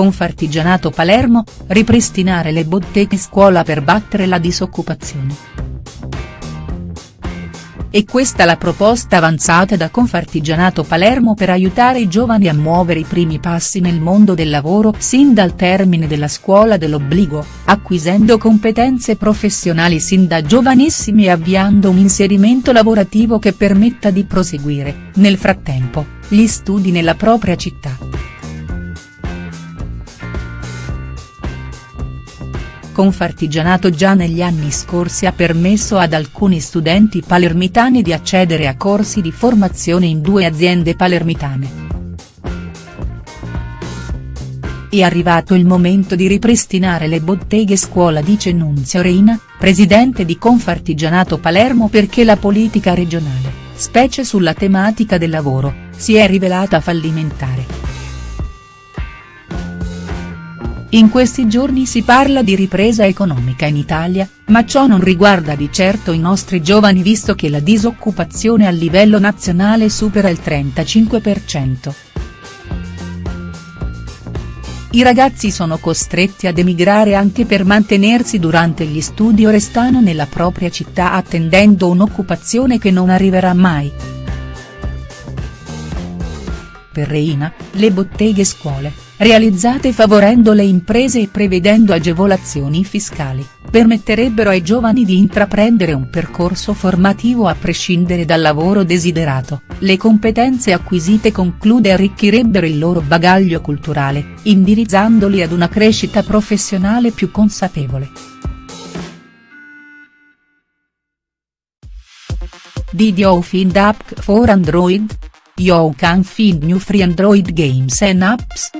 Confartigianato Palermo, ripristinare le botteghe scuola per battere la disoccupazione. È questa la proposta avanzata da Confartigianato Palermo per aiutare i giovani a muovere i primi passi nel mondo del lavoro sin dal termine della scuola dell'obbligo, acquisendo competenze professionali sin da giovanissimi e avviando un inserimento lavorativo che permetta di proseguire, nel frattempo, gli studi nella propria città. Confartigianato già negli anni scorsi ha permesso ad alcuni studenti palermitani di accedere a corsi di formazione in due aziende palermitane. È arrivato il momento di ripristinare le botteghe scuola dice Nunzio Reina, presidente di Confartigianato Palermo perché la politica regionale, specie sulla tematica del lavoro, si è rivelata fallimentare. In questi giorni si parla di ripresa economica in Italia, ma ciò non riguarda di certo i nostri giovani visto che la disoccupazione a livello nazionale supera il 35%. I ragazzi sono costretti ad emigrare anche per mantenersi durante gli studi o restano nella propria città attendendo un'occupazione che non arriverà mai. Per Reina, le botteghe scuole realizzate favorendo le imprese e prevedendo agevolazioni fiscali, permetterebbero ai giovani di intraprendere un percorso formativo a prescindere dal lavoro desiderato, le competenze acquisite conclude arricchirebbero il loro bagaglio culturale, indirizzandoli ad una crescita professionale più consapevole. Did you find app for Android? You can find new free Android games and apps.